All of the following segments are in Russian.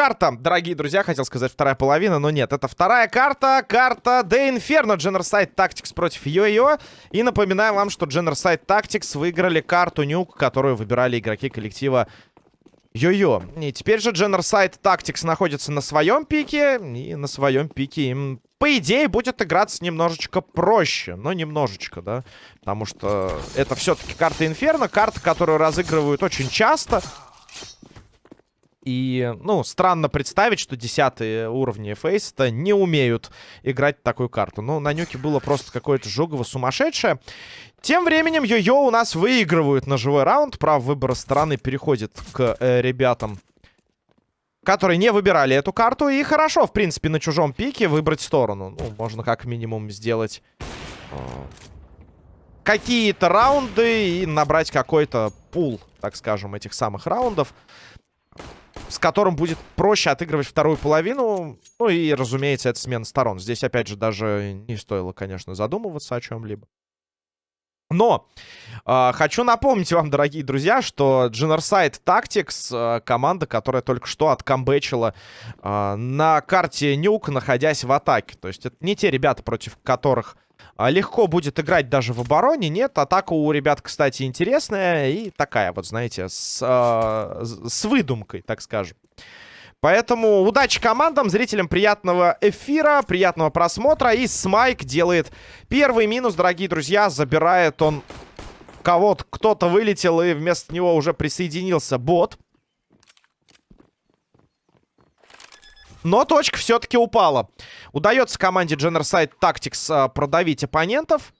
Карта, дорогие друзья, хотел сказать вторая половина, но нет, это вторая карта, карта The Inferno, Genocide Tactics против Йо-Йо. И напоминаю вам, что Genocide Tactics выиграли карту Нюк, которую выбирали игроки коллектива Йо-Йо. И теперь же Genocide Tactics находится на своем пике, и на своем пике им, по идее, будет играться немножечко проще. Но немножечко, да, потому что это все-таки карта Инферно, карта, которую разыгрывают очень часто. И, ну, странно представить, что десятые уровни фейста не умеют играть такую карту. Ну, на нюке было просто какое-то жогово сумасшедшее. Тем временем Йо-Йо у нас выигрывают на живой раунд. Право выбора стороны переходит к э, ребятам, которые не выбирали эту карту. И хорошо, в принципе, на чужом пике выбрать сторону. Ну, можно как минимум сделать... Э, какие-то раунды и набрать какой-то пул, так скажем, этих самых раундов с которым будет проще отыгрывать вторую половину. Ну и, разумеется, это смена сторон. Здесь, опять же, даже не стоило, конечно, задумываться о чем-либо. Но э, хочу напомнить вам, дорогие друзья, что Generside Tactics, э, команда, которая только что откамбэчила э, на карте Нюк, находясь в атаке. То есть это не те ребята, против которых а, легко будет играть даже в обороне. Нет, атака у ребят, кстати, интересная и такая вот, знаете, с, э, с выдумкой, так скажем. Поэтому удачи командам, зрителям приятного эфира, приятного просмотра. И Смайк делает первый минус, дорогие друзья. Забирает он кого-то, кто-то вылетел, и вместо него уже присоединился бот. Но точка все-таки упала. Удается команде Generside Tactics э, продавить оппонентов.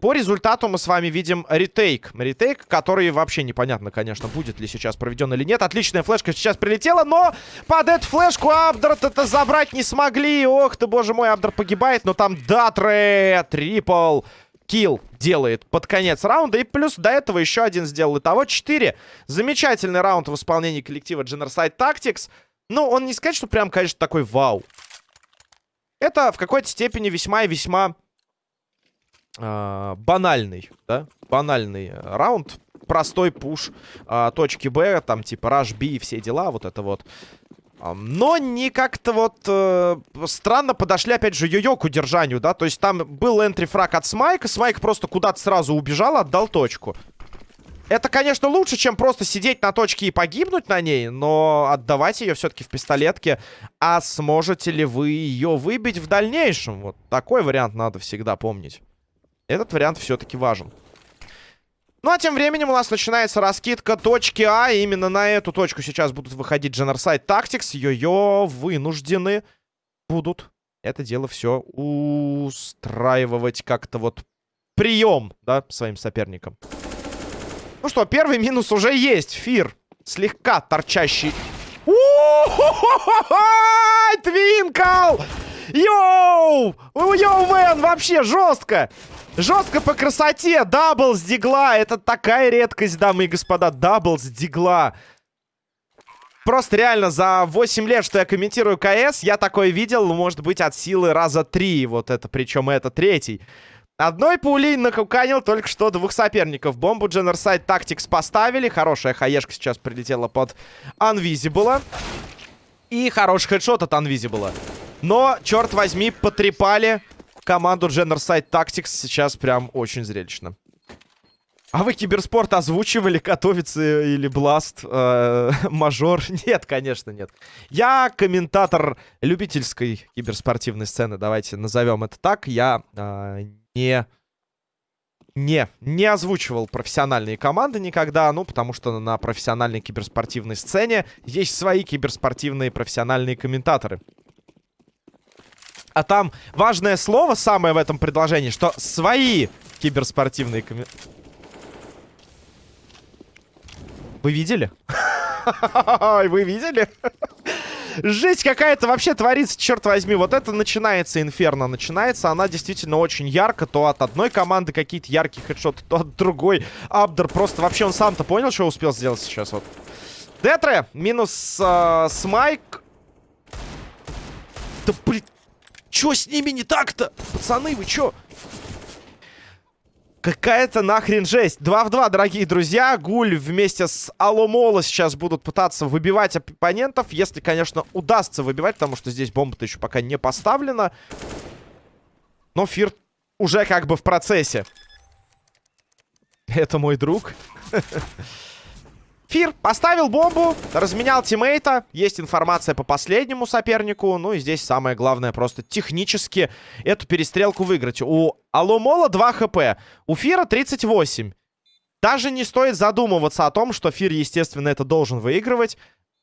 По результату мы с вами видим ретейк. Ретейк, который вообще непонятно, конечно, будет ли сейчас проведен или нет. Отличная флешка сейчас прилетела, но под эту флешку Абдерт это забрать не смогли. Ох ты, боже мой, Абдер погибает, но там Датре, трипл килл делает под конец раунда. И плюс до этого еще один сделал. Итого 4. Замечательный раунд в исполнении коллектива Generside Tactics. Ну, он не сказать, что прям, конечно, такой вау. Это в какой-то степени весьма и весьма э, банальный, да? Банальный раунд. Простой пуш э, точки Б, там типа rush B и все дела, вот это вот. Но не как-то вот э, странно подошли, опять же, йо-йо к удержанию, да? То есть там был энтри-фраг от Смайка, Смайк просто куда-то сразу убежал, отдал точку. Это, конечно, лучше, чем просто сидеть на точке и погибнуть на ней, но отдавать ее все-таки в пистолетке. А сможете ли вы ее выбить в дальнейшем? Вот такой вариант надо всегда помнить. Этот вариант все-таки важен. Ну, а тем временем у нас начинается раскидка точки А. Именно на эту точку сейчас будут выходить Genocide Tactics. Йо-йо вынуждены будут это дело все устраивать как-то вот прием, да, своим соперникам. Ну что, первый минус уже есть. Фир. Слегка торчащий. Твинкл! Yo! Yo, man, вообще жестко! Жестко по красоте. Double с дигла. Это такая редкость, дамы и господа. Double с дигла. Просто реально за 8 лет, что я комментирую КС, я такое видел, может быть, от силы раза 3. Вот это, причем это третий. Одной пулей накуканил только что двух соперников. Бомбу Genocide Tactics поставили. Хорошая хаешка сейчас прилетела под Unvisible. И хороший хедшот от Unvisible. Но, черт возьми, потрепали команду Genocide Tactics. Сейчас прям очень зрелищно. А вы киберспорт озвучивали, готовится или Бласт, э, мажор? Нет, конечно, нет. Я комментатор любительской киберспортивной сцены, давайте назовем это так. Я э, не... Не, не озвучивал профессиональные команды никогда, ну, потому что на профессиональной киберспортивной сцене есть свои киберспортивные профессиональные комментаторы. А там важное слово самое в этом предложении, что свои киберспортивные комментаторы... Вы видели? Вы видели? Жесть какая-то вообще творится, черт возьми. Вот это начинается инферно. Начинается она действительно очень ярко. То от одной команды какие-то яркие хедшоты, то от другой. Абдер просто вообще он сам-то понял, что успел сделать сейчас. Вот. Детре минус э, Смайк. Да блин. Чё с ними не так-то? Пацаны, вы чё? Какая-то нахрен жесть. 2 в 2, дорогие друзья. Гуль вместе с Аломола сейчас будут пытаться выбивать оппонентов. Если, конечно, удастся выбивать, потому что здесь бомба-то еще пока не поставлена. Но Фир уже как бы в процессе. Это мой друг. Фир поставил бомбу, разменял тиммейта. Есть информация по последнему сопернику. Ну и здесь самое главное просто технически эту перестрелку выиграть. У Аломола 2 хп, у Фира 38. Даже не стоит задумываться о том, что Фир, естественно, это должен выигрывать.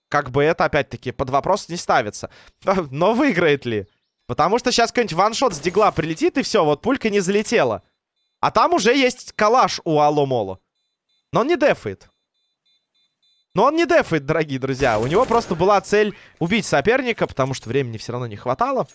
Как бы это, опять-таки, под вопрос не ставится. Но выиграет ли? Потому что сейчас какой-нибудь ваншот с дигла прилетит, и все, вот пулька не залетела. А там уже есть калаш у Аломола. Но он не дефает. Но он не дефает, дорогие друзья. У него просто была цель убить соперника, потому что времени все равно не хватало.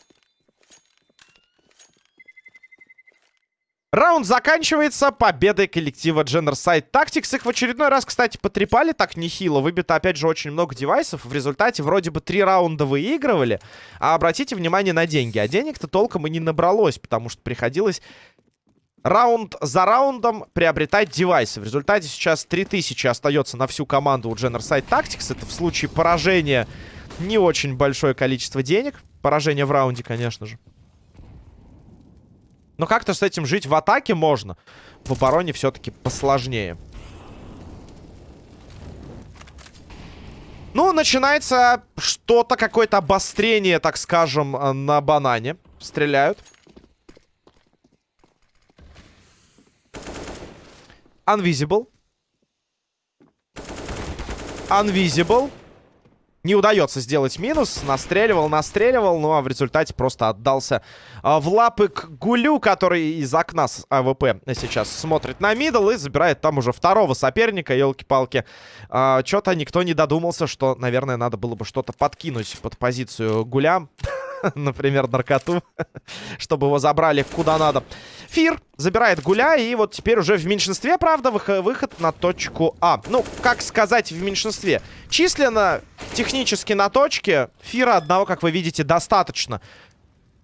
Раунд заканчивается победой коллектива Genocide Tactics. Их в очередной раз, кстати, потрепали так нехило. Выбито, опять же, очень много девайсов. В результате вроде бы три раунда выигрывали. А обратите внимание на деньги. А денег-то толком и не набралось, потому что приходилось раунд за раундом приобретать девайсы. В результате сейчас 3000 остается на всю команду у Genocide Tactics. Это в случае поражения не очень большое количество денег. Поражение в раунде, конечно же. Но как-то с этим жить в атаке можно. В обороне все-таки посложнее. Ну, начинается что-то, какое-то обострение, так скажем, на банане. Стреляют. Unvisible. Unvisible. Не удается сделать минус. Настреливал, настреливал. Ну, а в результате просто отдался а, в лапы к Гулю, который из окна с АВП сейчас смотрит на middle и забирает там уже второго соперника. Елки-палки. А, Что-то никто не додумался, что, наверное, надо было бы что-то подкинуть под позицию Гуля. например, наркоту, чтобы его забрали куда надо. Фир забирает Гуля, и вот теперь уже в меньшинстве, правда, выход на точку А. Ну, как сказать в меньшинстве? Численно, технически на точке, Фира одного, как вы видите, достаточно.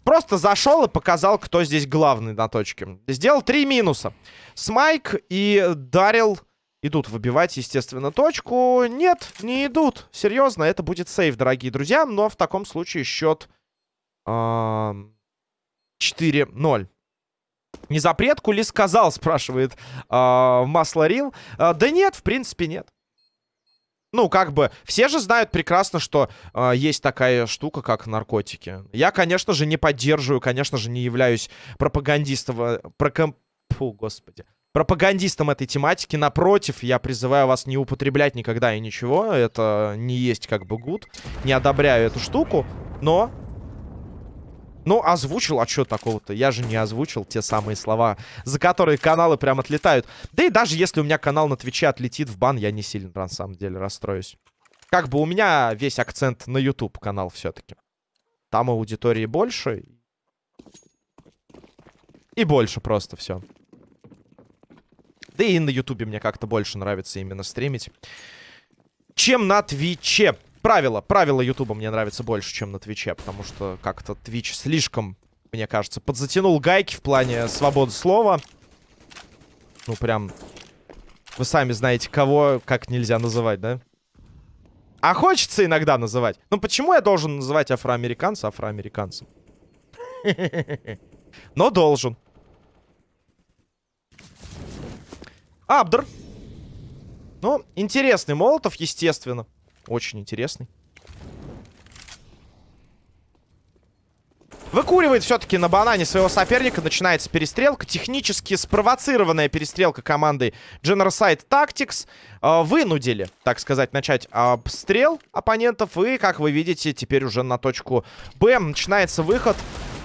Просто зашел и показал, кто здесь главный на точке. Сделал три минуса. Смайк и Дарил идут выбивать, естественно, точку. Нет, не идут. Серьезно, это будет сейф, дорогие друзья. Но в таком случае счет 4-0. Не запретку ли сказал, спрашивает э, Масло Рил. Э, да нет, в принципе, нет. Ну, как бы, все же знают прекрасно, что э, есть такая штука, как наркотики. Я, конечно же, не поддерживаю, конечно же, не являюсь пропагандистом... Проком... Фу, господи. Пропагандистом этой тематики. Напротив, я призываю вас не употреблять никогда и ничего. Это не есть как бы гуд. Не одобряю эту штуку. Но ну, озвучил, а что такого-то? Я же не озвучил те самые слова, за которые каналы прям отлетают. Да и даже если у меня канал на Твиче отлетит в бан, я не сильно, на самом деле, расстроюсь. Как бы у меня весь акцент на YouTube канал все-таки. Там аудитории больше. И больше просто все. Да и на Ютубе мне как-то больше нравится именно стримить, чем на Твиче правила, правила Ютуба мне нравятся больше, чем на Твиче, потому что как-то Твич слишком, мне кажется, подзатянул гайки в плане свободы слова. Ну, прям... Вы сами знаете, кого как нельзя называть, да? А хочется иногда называть. Ну, почему я должен называть афроамериканца афроамериканцем? Но должен. Абдр. Ну, интересный Молотов, естественно. Очень интересный. Выкуривает все-таки на банане своего соперника. Начинается перестрелка. Технически спровоцированная перестрелка команды Genocide Tactics. Э, вынудили, так сказать, начать обстрел оппонентов. И, как вы видите, теперь уже на точку Б начинается выход.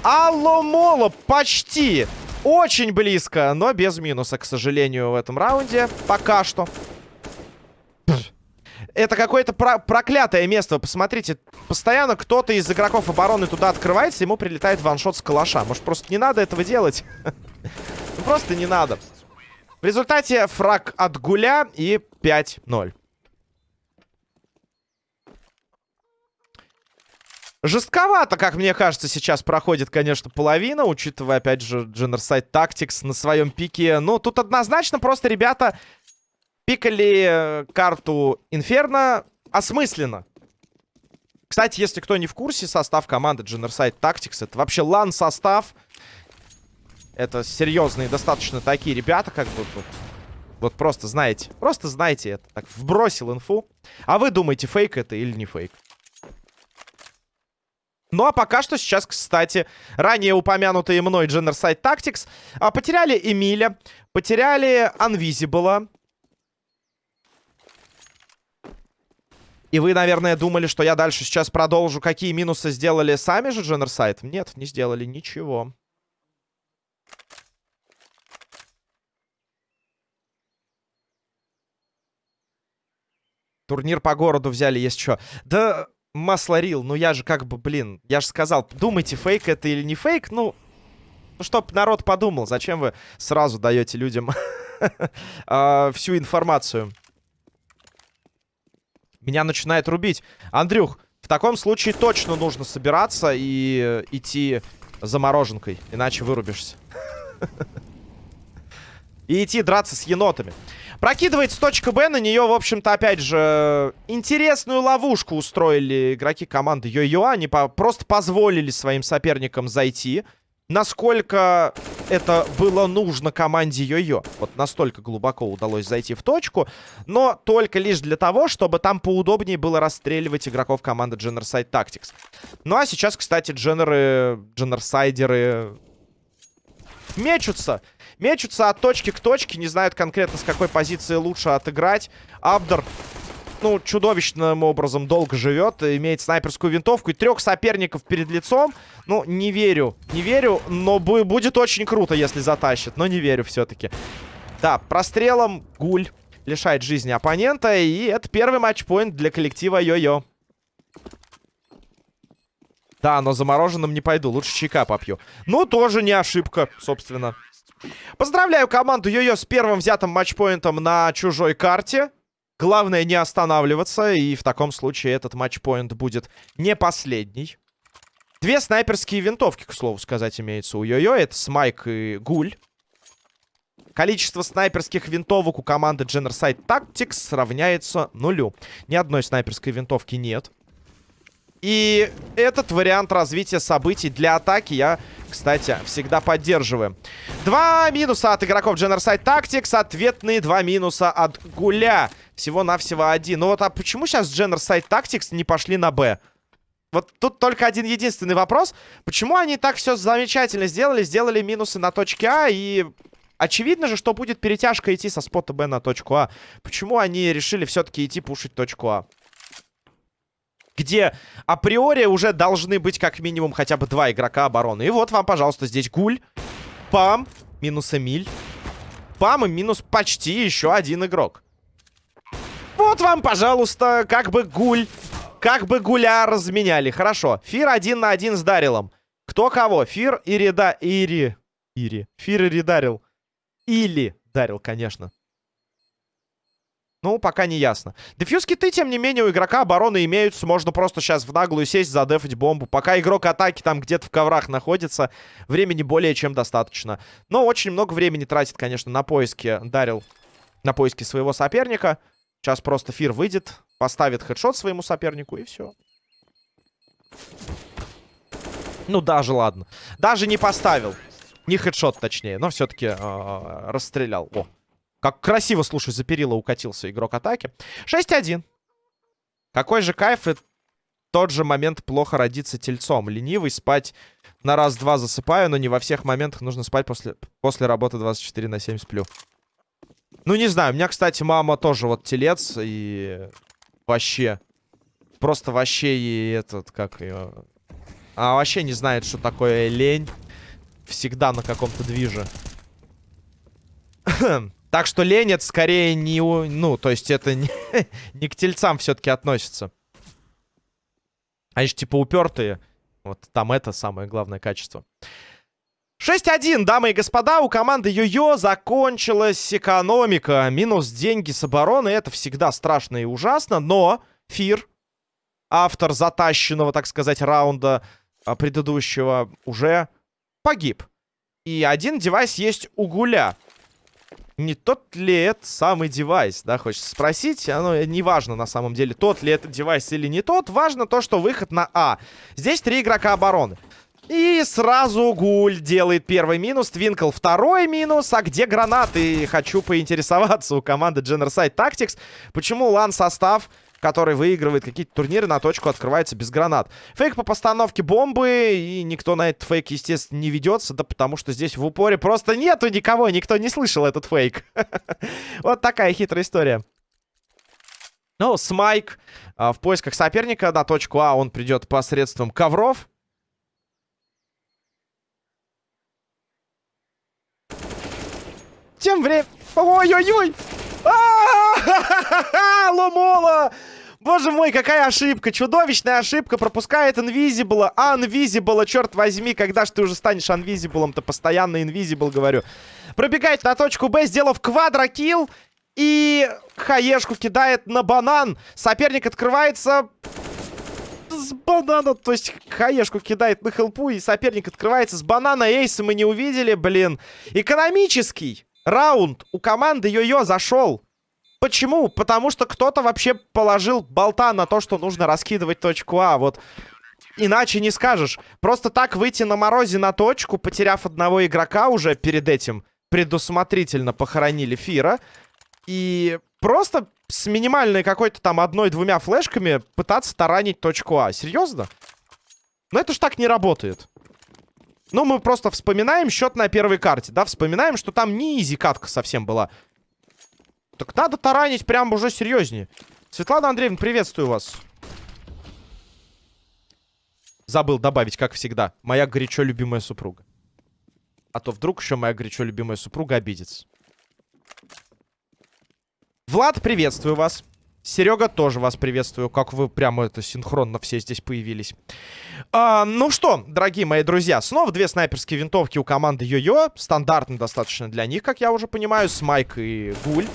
Алло, почти. Очень близко, но без минуса, к сожалению, в этом раунде. Пока что. Это какое-то про проклятое место. Посмотрите, постоянно кто-то из игроков обороны туда открывается, ему прилетает ваншот с калаша. Может, просто не надо этого делать? Ну, просто не надо. В результате фраг от Гуля и 5-0. Жестковато, как мне кажется, сейчас проходит, конечно, половина, учитывая, опять же, Genocide Tactics на своем пике. Ну, тут однозначно просто ребята пикали э, карту Инферно осмысленно. Кстати, если кто не в курсе, состав команды Genocide Tactics, это вообще лан-состав. Это серьезные достаточно такие ребята, как бы... Вот, вот просто знаете, просто знаете это. Так, вбросил инфу. А вы думаете, фейк это или не фейк? Ну, а пока что сейчас, кстати, ранее упомянутые мной Genocide Tactics а, потеряли Эмиля, потеряли Unvisible. И вы, наверное, думали, что я дальше сейчас продолжу, какие минусы сделали сами же Genocide? Нет, не сделали ничего. Турнир по городу взяли, есть что. Да, масло рил, ну я же как бы, блин, я же сказал, думайте, фейк это или не фейк, ну, ну чтоб народ подумал, зачем вы сразу даете людям а, всю информацию. Меня начинает рубить. Андрюх, в таком случае точно нужно собираться и идти замороженкой, иначе вырубишься. И идти драться с енотами. Прокидывается точка Б. На нее, в общем-то, опять же, интересную ловушку устроили игроки команды Йо-Йо. Они по просто позволили своим соперникам зайти. Насколько это было нужно команде Йо-Йо. Вот настолько глубоко удалось зайти в точку. Но только лишь для того, чтобы там поудобнее было расстреливать игроков команды Genocide Tactics. Ну а сейчас, кстати, дженеры, дженерсайдеры мечутся. Мечутся от точки к точке, не знают конкретно с какой позиции лучше отыграть. Абдер, ну, чудовищным образом долго живет, имеет снайперскую винтовку и трех соперников перед лицом. Ну, не верю, не верю, но будет очень круто, если затащит, но не верю все-таки. Да, прострелом Гуль лишает жизни оппонента, и это первый матчпоинт для коллектива Йо-Йо. Да, но замороженным не пойду, лучше чайка попью. Ну, тоже не ошибка, собственно. Поздравляю команду Йо-Йо с первым взятым матчпоинтом на чужой карте. Главное не останавливаться, и в таком случае этот матчпоинт будет не последний. Две снайперские винтовки, к слову сказать, имеются у Йо-Йо. Это Смайк и Гуль. Количество снайперских винтовок у команды Genocide Tactics равняется нулю. Ни одной снайперской винтовки нет. И этот вариант развития событий для атаки я, кстати, всегда поддерживаю. Два минуса от игроков Genocide Tactics. Ответные два минуса от Гуля. Всего-навсего один. Ну вот, а почему сейчас Genocide Tactics не пошли на Б? Вот тут только один единственный вопрос. Почему они так все замечательно сделали? Сделали минусы на точке А и... Очевидно же, что будет перетяжка идти со спота Б на точку А. Почему они решили все-таки идти пушить точку А? где априори уже должны быть как минимум хотя бы два игрока обороны. И вот вам, пожалуйста, здесь Гуль, Пам, минус Эмиль, Пам и минус почти еще один игрок. Вот вам, пожалуйста, как бы Гуль, как бы Гуля разменяли. Хорошо, Фир один на один с Дарилом. Кто кого? Фир и Рида... Ири... Ири. Фир и Ридарил. Или Дарил, конечно. Ну, пока не ясно. Дефьюз киты, тем не менее, у игрока обороны имеются. Можно просто сейчас в наглую сесть, задефать бомбу. Пока игрок атаки там где-то в коврах находится, времени более чем достаточно. Но очень много времени тратит, конечно, на поиски Дарил. На поиски своего соперника. Сейчас просто Фир выйдет, поставит хедшот своему сопернику и все. Ну, даже ладно. Даже не поставил. Не хедшот, точнее, но все-таки э -э, расстрелял. О, как красиво, слушай, за перила укатился игрок атаки. 6-1. Какой же кайф и тот же момент плохо родиться тельцом. Ленивый, спать на раз-два засыпаю, но не во всех моментах нужно спать после, после работы 24 на 7 сплю. Ну, не знаю, у меня, кстати, мама тоже вот телец и вообще, просто вообще и этот, как ее... А вообще не знает, что такое лень. Всегда на каком-то движе. Так что лень это скорее не... У... Ну, то есть это не, не к тельцам все-таки относится. Они же типа упертые. Вот там это самое главное качество. 6-1, дамы и господа, у команды Йо-Йо закончилась экономика. Минус деньги с обороны, это всегда страшно и ужасно, но Фир автор затащенного, так сказать, раунда а, предыдущего, уже погиб. И один девайс есть у Гуля. Не тот ли это самый девайс, да, хочется спросить. Оно не важно на самом деле, тот ли это девайс или не тот. Важно то, что выход на А. Здесь три игрока обороны. И сразу Гуль делает первый минус, Твинкл второй минус. А где гранаты? Хочу поинтересоваться у команды Generside Tactics. Почему лан-состав который выигрывает какие-то турниры, на точку открывается без гранат. Фейк по постановке бомбы, и никто на этот фейк, естественно, не ведется, да потому что здесь в упоре просто нету никого, никто не слышал этот фейк. Вот такая хитрая история. Ну, Смайк а, в поисках соперника на точку А он придет посредством ковров. Тем временем... Ой-ой-ой! Ломола! Боже мой, какая ошибка. Чудовищная ошибка. Пропускает инвизибла. Анвизибла, черт возьми. Когда же ты уже станешь анвизиблом-то? Постоянно инвизибл, говорю. Пробегает на точку Б, сделав квадрокилл. И хаешку кидает на банан. Соперник открывается с банана. То есть хаешку кидает на хелпу, и соперник открывается с банана. Эйса мы не увидели, блин. Экономический раунд у команды Йо-Йо зашел. Почему? Потому что кто-то вообще положил болта на то, что нужно раскидывать точку А. Вот иначе не скажешь. Просто так выйти на морозе на точку, потеряв одного игрока уже перед этим, предусмотрительно похоронили Фира. И просто с минимальной какой-то там одной-двумя флешками пытаться таранить точку А. Серьезно? Но это ж так не работает. Ну, мы просто вспоминаем счет на первой карте, да? Вспоминаем, что там не изи катка совсем была. Так надо таранить прям уже серьезнее. Светлана Андреевна, приветствую вас. Забыл добавить, как всегда. Моя горячо любимая супруга. А то вдруг еще моя горячо любимая супруга обидится. Влад, приветствую вас. Серега, тоже вас приветствую. Как вы прямо это синхронно все здесь появились. А, ну что, дорогие мои друзья, снова две снайперские винтовки у команды Йо-Йо. Стандартно достаточно для них, как я уже понимаю. Смайк и Гуль.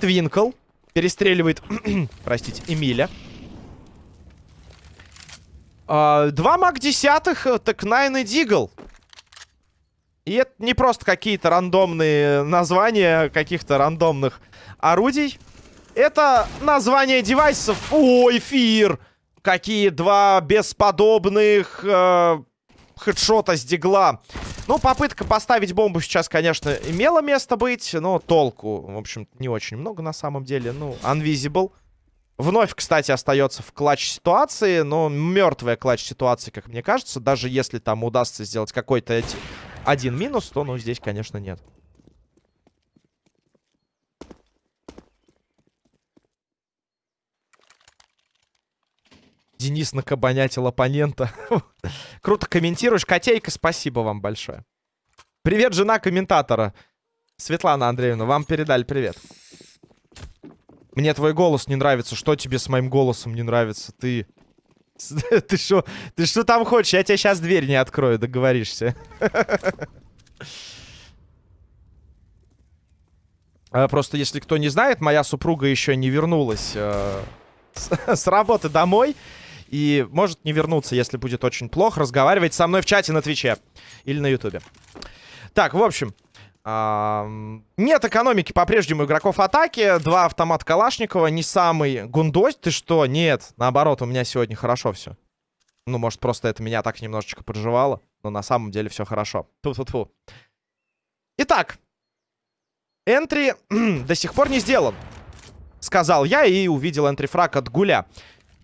Твинкл. Перестреливает, простите, Эмиля. А, два маг десятых, э, так Найн и Дигл. И это не просто какие-то рандомные названия каких-то рандомных орудий. Это название девайсов. Ой, эфир! Какие два бесподобных э, хедшота с дигла. Ну, попытка поставить бомбу сейчас, конечно, имела место быть, но толку, в общем, не очень много на самом деле. Ну, Unvisible. Вновь, кстати, остается в клатч-ситуации, но мертвая клатч-ситуация, как мне кажется. Даже если там удастся сделать какой-то один минус, то, ну, здесь, конечно, нет. Денис накабанятил оппонента. Круто комментируешь. Котейка, спасибо вам большое. Привет, жена комментатора. Светлана Андреевна, вам передали привет. Мне твой голос не нравится. Что тебе с моим голосом не нравится? Ты... Ты что? Ты что там хочешь? Я тебе сейчас дверь не открою, договоришься. А, просто, если кто не знает, моя супруга еще не вернулась э, с работы домой. И может не вернуться, если будет очень плохо, разговаривать со мной в чате на Твиче или на Ютубе. Так, в общем, нет экономики по-прежнему игроков атаки. Два автомата Калашникова. Не самый гундось. Ты что? Нет. Наоборот, у меня сегодня хорошо все. Ну, может, просто это меня так немножечко проживало. Но на самом деле все хорошо. Ту-ту-ту. Итак. Энтри до сих пор не сделан. Сказал я и увидел энтри-фраг от Гуля.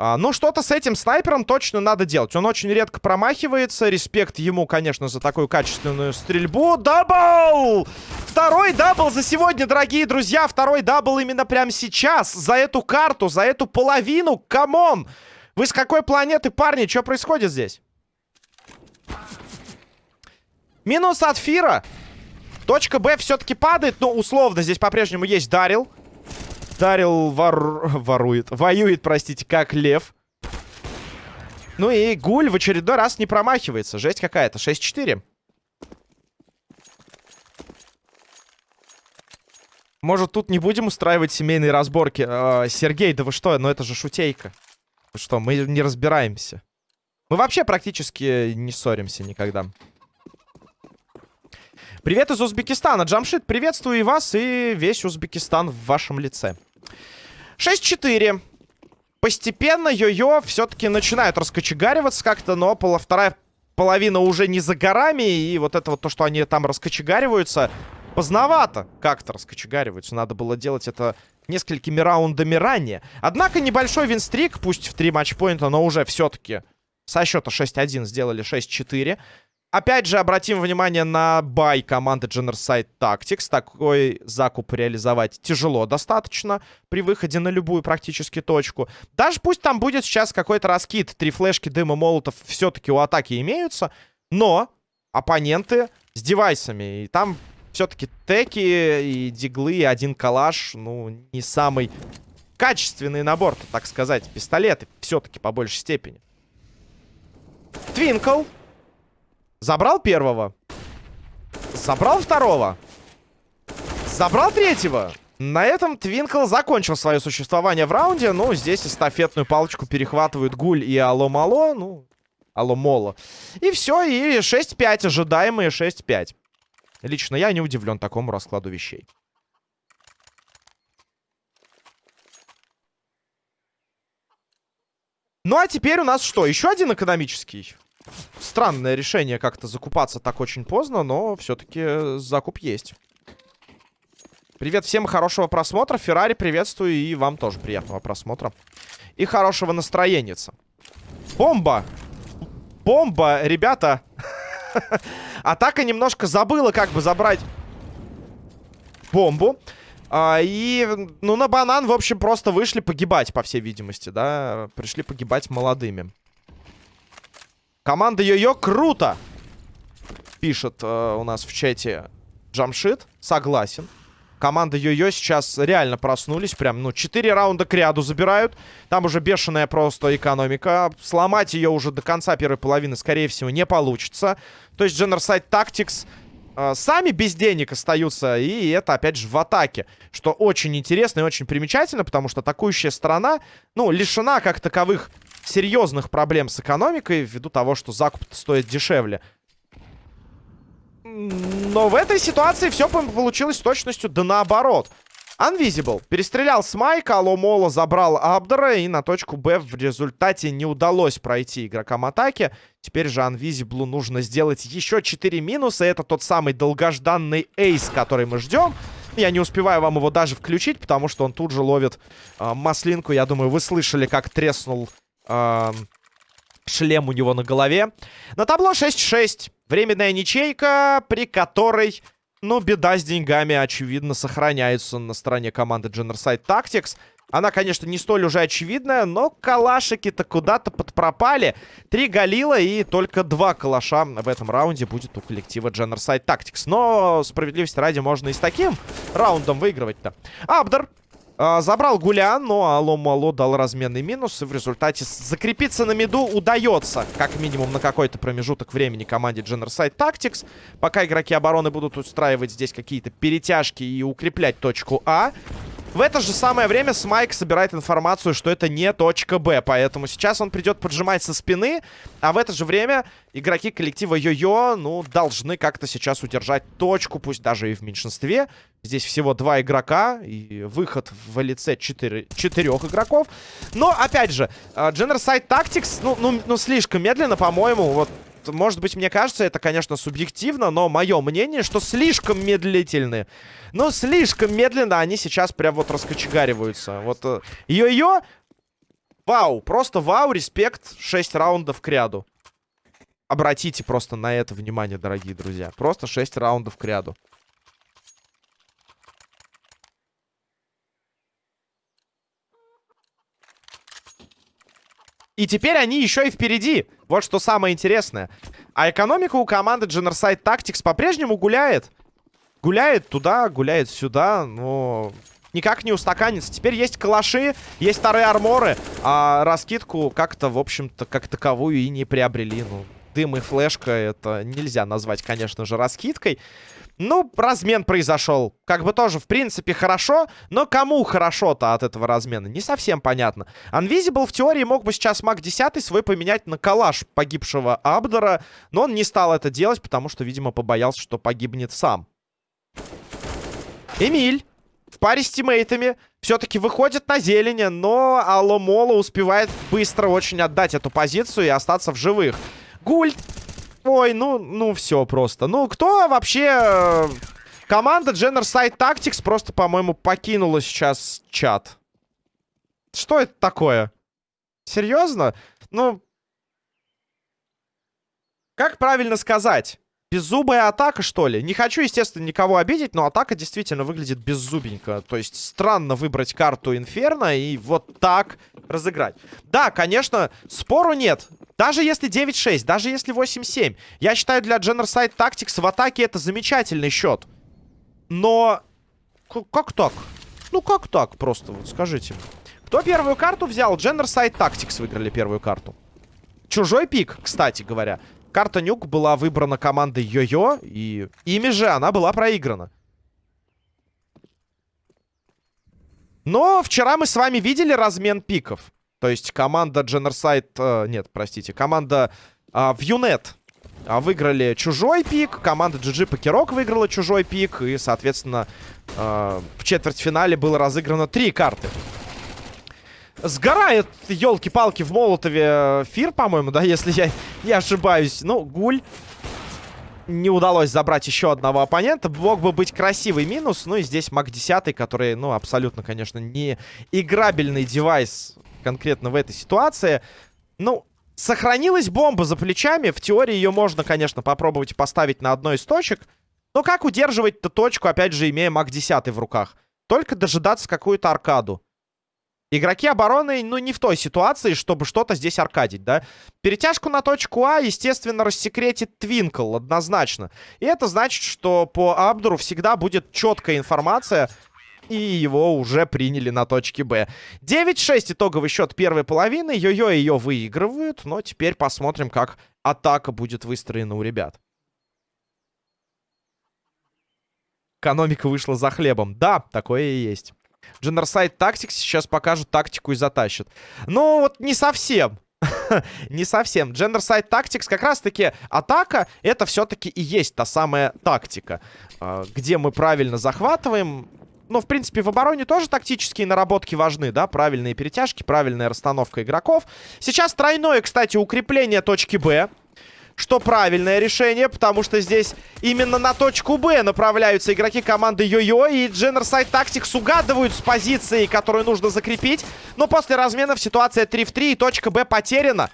А, ну, что-то с этим снайпером точно надо делать. Он очень редко промахивается. Респект ему, конечно, за такую качественную стрельбу. Дабл! Второй double за сегодня, дорогие друзья. Второй double именно прямо сейчас. За эту карту, за эту половину. Come on! Вы с какой планеты, парни? Что происходит здесь? Минус от Фира. Точка Б все-таки падает. Но условно здесь по-прежнему есть Дарил. Дарил вор... ворует. Воюет, простите, как лев. Ну и Гуль в очередной раз не промахивается. Жесть какая-то. 6-4. Может, тут не будем устраивать семейные разборки? Э, Сергей, да вы что? Ну это же шутейка. Что, мы не разбираемся? Мы вообще практически не ссоримся никогда. Привет из Узбекистана. Джамшит, приветствую и вас, и весь Узбекистан в вашем лице. 6-4. Постепенно йо-йо все-таки начинает раскочегариваться как-то, но пола вторая половина уже не за горами, и вот это вот то, что они там раскочегариваются, поздновато как-то раскочегариваются. Надо было делать это несколькими раундами ранее. Однако небольшой винстрик, пусть в 3 матчпоинта, но уже все-таки со счета 6-1 сделали 6-4. Опять же, обратим внимание на бай команды Generside Tactics. Такой закуп реализовать тяжело достаточно при выходе на любую практически точку. Даже пусть там будет сейчас какой-то раскид. Три флешки, дыма, молотов все-таки у атаки имеются. Но оппоненты с девайсами. И там все-таки теки и диглы, и один калаш. Ну, не самый качественный набор, так сказать. Пистолеты все-таки по большей степени. Твинкл. Забрал первого. Забрал второго. Забрал третьего. На этом Твинкл закончил свое существование в раунде. Ну, здесь эстафетную палочку перехватывают Гуль и Алло-Мало. Ну, Алло-Моло. И все, и 6-5, ожидаемые 6-5. Лично я не удивлен такому раскладу вещей. Ну, а теперь у нас что? Еще один экономический? Странное решение как-то закупаться так очень поздно, но все-таки закуп есть. Привет всем, хорошего просмотра. Феррари, приветствую, и вам тоже приятного просмотра. И хорошего настроения. Бомба! Бомба, ребята! Атака немножко забыла, как бы забрать бомбу. А, и, ну, на банан, в общем, просто вышли погибать, по всей видимости, да? Пришли погибать молодыми. Команда Йо-Йо круто! Пишет э, у нас в чате Джамшит. Согласен. Команда Йо-Йо сейчас реально проснулись. Прям, ну, 4 раунда к ряду забирают. Там уже бешеная просто экономика. Сломать ее уже до конца первой половины, скорее всего, не получится. То есть Generside Tactics э, сами без денег остаются. И это, опять же, в атаке. Что очень интересно и очень примечательно, потому что атакующая сторона, ну, лишена как таковых серьезных проблем с экономикой, ввиду того, что закуп стоит дешевле. Но в этой ситуации все получилось с точностью да наоборот. Unvisible перестрелял с Майка, Аломола забрал Абдера, и на точку Б в результате не удалось пройти игрокам атаки. Теперь же Unvisible нужно сделать еще 4 минуса. Это тот самый долгожданный эйс, который мы ждем. Я не успеваю вам его даже включить, потому что он тут же ловит э, маслинку. Я думаю, вы слышали, как треснул шлем у него на голове. На табло 6-6. Временная ничейка, при которой, ну, беда с деньгами, очевидно, сохраняется на стороне команды Generside Tactics. Она, конечно, не столь уже очевидная, но калашики-то куда-то подпропали. Три Галила и только два калаша в этом раунде будет у коллектива Generside Tactics. Но, справедливости ради, можно и с таким раундом выигрывать-то. Абдер забрал Гулян, но Алло-Мало дал разменный минус. И в результате закрепиться на миду удается. Как минимум на какой-то промежуток времени команде Generside Tactics. Пока игроки обороны будут устраивать здесь какие-то перетяжки и укреплять точку А. В это же самое время Смайк собирает информацию, что это не точка Б. Поэтому сейчас он придет поджимать со спины. А в это же время игроки коллектива Йо-Йо, ну, должны как-то сейчас удержать точку, пусть даже и в меньшинстве. Здесь всего два игрока и выход в лице четыре, четырех игроков. Но, опять же, Generside Tactics, ну, ну, ну слишком медленно, по-моему. Вот может быть, мне кажется, это, конечно, субъективно, но мое мнение, что слишком медлительны. Ну, слишком медленно они сейчас прям вот раскочегариваются. Вот э, йо-йо, вау, просто вау, респект, 6 раундов к ряду. Обратите просто на это внимание, дорогие друзья. Просто 6 раундов к ряду. И теперь они еще и впереди. Вот что самое интересное. А экономика у команды Generside Tactics по-прежнему гуляет. Гуляет туда, гуляет сюда, но никак не устаканится. Теперь есть калаши, есть старые арморы, а раскидку как-то, в общем-то, как таковую и не приобрели. Ну, дым и флешка это нельзя назвать, конечно же, раскидкой. Ну, размен произошел. Как бы тоже, в принципе, хорошо. Но кому хорошо-то от этого размена? Не совсем понятно. Unvisible в теории мог бы сейчас маг 10 свой поменять на калаш погибшего Абдора. Но он не стал это делать, потому что, видимо, побоялся, что погибнет сам. Эмиль в паре с тиммейтами все-таки выходит на зелени, но Аломола успевает быстро очень отдать эту позицию и остаться в живых. Гульт Ой, ну, ну все просто. Ну, кто вообще... Команда Generside Tactics просто, по-моему, покинула сейчас чат. Что это такое? Серьезно? Ну... Как правильно сказать? Беззубая атака, что ли? Не хочу, естественно, никого обидеть, но атака действительно выглядит беззубенько. То есть странно выбрать карту Инферно и вот так разыграть. Да, конечно, спору нет. Даже если 9-6, даже если 8-7. Я считаю, для Generside Tactics в атаке это замечательный счет. Но... Как так? Ну, как так просто, вот скажите. Кто первую карту взял? Generside Tactics выиграли первую карту. Чужой пик, кстати говоря. Карта Нюк была выбрана командой Йо-Йо, и ими же она была проиграна. Но вчера мы с вами видели размен пиков. То есть команда Generside... Э, нет, простите. Команда э, Вьюнет э, выиграли чужой пик. Команда GG Покерок выиграла чужой пик. И, соответственно, э, в четвертьфинале было разыграно три карты. Сгорает, елки-палки, в Молотове э, Фир, по-моему, да, если я не ошибаюсь. Ну, Гуль не удалось забрать еще одного оппонента. Мог бы быть красивый минус. Ну и здесь Мак 10, который, ну, абсолютно, конечно, не играбельный девайс конкретно в этой ситуации. Ну, сохранилась бомба за плечами. В теории ее можно, конечно, попробовать поставить на одной из точек. Но как удерживать-то точку, опять же, имея Мак 10 в руках? Только дожидаться какую-то аркаду. Игроки обороны, ну, не в той ситуации, чтобы что-то здесь аркадить, да? Перетяжку на точку А, естественно, рассекретит Твинкл, однозначно. И это значит, что по Абдуру всегда будет четкая информация, и его уже приняли на точке Б. 9-6 итоговый счет первой половины. Йо-Йо ее выигрывают, но теперь посмотрим, как атака будет выстроена у ребят. Экономика вышла за хлебом. Да, такое и есть. Generside Tactics сейчас покажут тактику и затащат. Ну, вот не совсем. не совсем. Generside Tactics как раз-таки атака, это все-таки и есть та самая тактика. А, где мы правильно захватываем. Ну, в принципе, в обороне тоже тактические наработки важны, да? Правильные перетяжки, правильная расстановка игроков. Сейчас тройное, кстати, укрепление точки Б что правильное решение, потому что здесь именно на точку Б направляются игроки команды Йо-Йо, и Generside Tactics угадывают с позиции, которую нужно закрепить. Но после разменов ситуация 3 в 3, и точка Б потеряна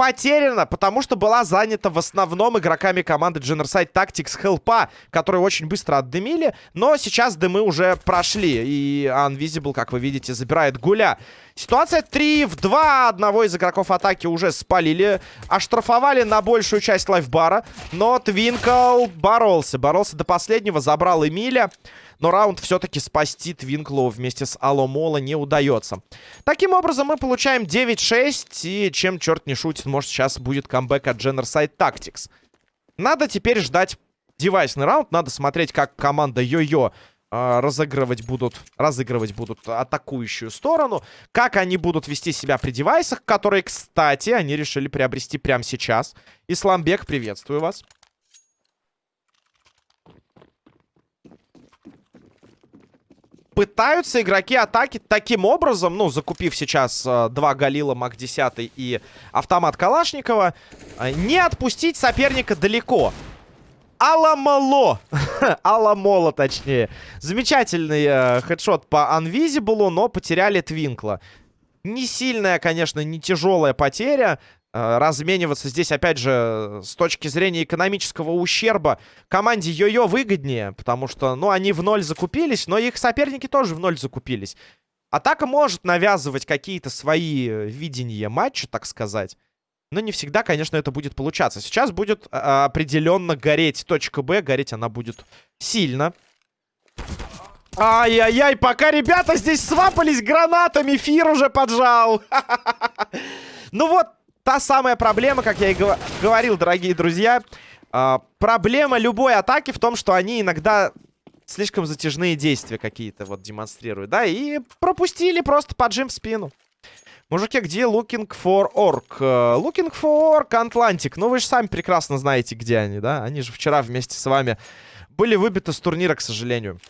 потеряна, потому что была занята в основном игроками команды Generside Tactics Хелпа, которые очень быстро отдымили, но сейчас дымы уже прошли, и Unvisible, как вы видите, забирает Гуля. Ситуация 3 в 2. Одного из игроков атаки уже спалили. Оштрафовали на большую часть лайфбара. Но Твинкл боролся. Боролся до последнего. Забрал Эмиля. Но раунд все-таки спасти Твинклу вместе с Аломола не удается. Таким образом, мы получаем 9-6. И чем черт не шутит, может сейчас будет камбэк от Generside Tactics. Надо теперь ждать девайсный раунд. Надо смотреть, как команда Йо-Йо разыгрывать будут, разыгрывать будут атакующую сторону. Как они будут вести себя при девайсах, которые, кстати, они решили приобрести прямо сейчас. Исламбек, приветствую вас. пытаются игроки атаки таким образом, ну, закупив сейчас э, два Галила, Мак-10 и автомат Калашникова, э, не отпустить соперника далеко. Аламало. Аламола, точнее. Замечательный э, хедшот по Unvisible, но потеряли Твинкла. Не сильная, конечно, не тяжелая потеря. Э, размениваться здесь, опять же, с точки зрения экономического ущерба команде Йо-Йо выгоднее, потому что, ну, они в ноль закупились, но их соперники тоже в ноль закупились. Атака может навязывать какие-то свои видения матча, так сказать. Но не всегда, конечно, это будет получаться. Сейчас будет а, определенно гореть точка Б. Гореть она будет сильно. Ай-яй-яй, пока ребята здесь свапались гранатами, Фир уже поджал. Ну вот, та самая проблема, как я и говорил, дорогие друзья. А, проблема любой атаки в том, что они иногда слишком затяжные действия какие-то вот демонстрируют, да, и пропустили просто поджим в спину. Мужики, где looking for orc? Uh, looking for orc Atlantic. Ну, вы же сами прекрасно знаете, где они, да? Они же вчера вместе с вами были выбиты с турнира, к сожалению.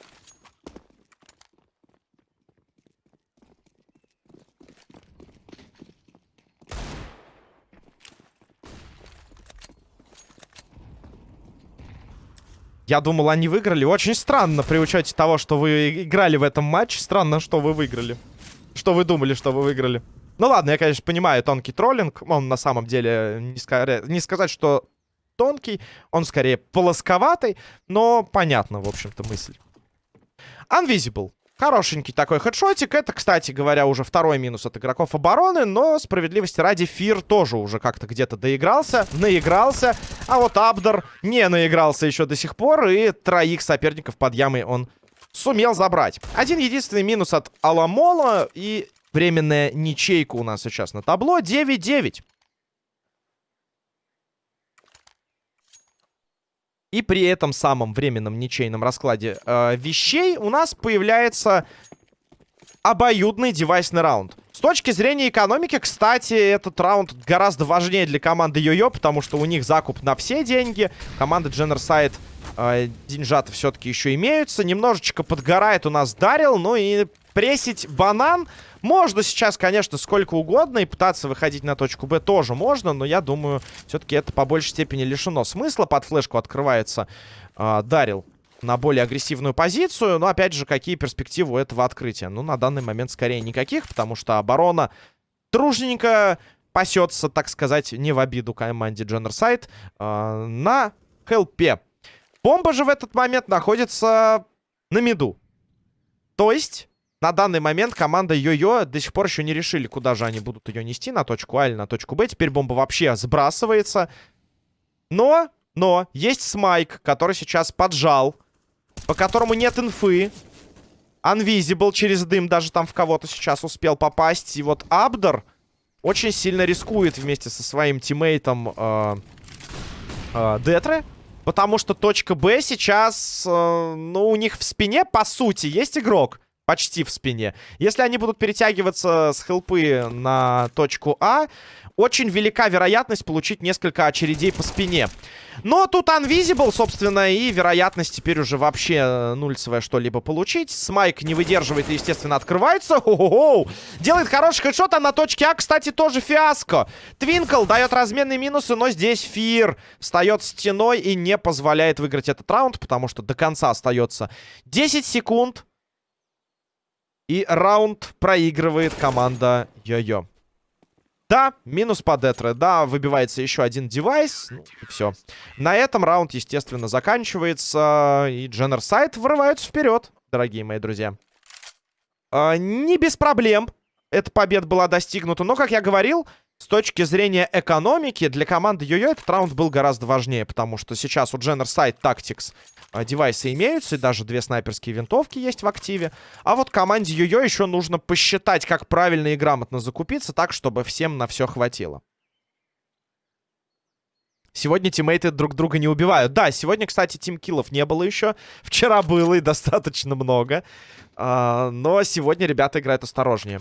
Я думал, они выиграли. Очень странно при учете того, что вы играли в этом матче. Странно, что вы выиграли. Что вы думали, что вы выиграли. Ну ладно, я, конечно, понимаю тонкий троллинг. Он на самом деле, не, ска... не сказать, что тонкий, он скорее полосковатый, но понятно, в общем-то, мысль. Unvisible. Хорошенький такой хедшотик. Это, кстати говоря, уже второй минус от игроков обороны. Но, справедливости ради, Фир тоже уже как-то где-то доигрался, наигрался. А вот Абдер не наигрался еще до сих пор. И троих соперников под ямой он сумел забрать. Один единственный минус от Аламола. И Временная ничейка у нас сейчас на табло. 9-9. И при этом самом временном ничейном раскладе э, вещей у нас появляется обоюдный девайсный раунд. С точки зрения экономики, кстати, этот раунд гораздо важнее для команды Йо-Йо, потому что у них закуп на все деньги. Команда Дженерсайд э, деньжата все-таки еще имеются. Немножечко подгорает у нас Дарил, ну и прессить банан можно сейчас, конечно, сколько угодно и пытаться выходить на точку Б тоже можно, но я думаю, все-таки это по большей степени лишено смысла. Под флешку открывается э, Дарил на более агрессивную позицию. Но, опять же, какие перспективы у этого открытия? Ну, на данный момент скорее никаких, потому что оборона дружненько пасется, так сказать, не в обиду команде Дженнерсайд э, на хелпе. Бомба же в этот момент находится на миду. То есть на данный момент команда Йо-Йо до сих пор еще не решили, куда же они будут ее нести, на точку А или на точку Б. Теперь бомба вообще сбрасывается. Но, но, есть Смайк, который сейчас поджал, по которому нет инфы. Unvisible через дым даже там в кого-то сейчас успел попасть. И вот Абдер очень сильно рискует вместе со своим тиммейтом э, э, Детре. Потому что точка Б сейчас, э, ну, у них в спине, по сути, есть игрок почти в спине. Если они будут перетягиваться с хелпы на точку А, очень велика вероятность получить несколько очередей по спине. Но тут Unvisible, собственно, и вероятность теперь уже вообще э, нульцевая что-либо получить. Смайк не выдерживает и, естественно, открывается. Хо -хо -хо. Делает хороший хедшот, а на точке А, кстати, тоже фиаско. Твинкл дает разменные минусы, но здесь Фир встает стеной и не позволяет выиграть этот раунд, потому что до конца остается 10 секунд. И раунд проигрывает команда Йо-Йо. Да, минус по Детре. Да, выбивается еще один девайс. Ну, все. На этом раунд, естественно, заканчивается. И Дженнерсайд вырываются вперед, дорогие мои друзья. А, не без проблем эта победа была достигнута. Но, как я говорил, с точки зрения экономики, для команды Йо-Йо этот раунд был гораздо важнее, потому что сейчас у Generside Tactics а, девайсы имеются, и даже две снайперские винтовки есть в активе. А вот команде Йо-Йо еще нужно посчитать, как правильно и грамотно закупиться, так, чтобы всем на все хватило. Сегодня тиммейты друг друга не убивают. Да, сегодня, кстати, тимкиллов не было еще. Вчера было и достаточно много. А, но сегодня ребята играют осторожнее.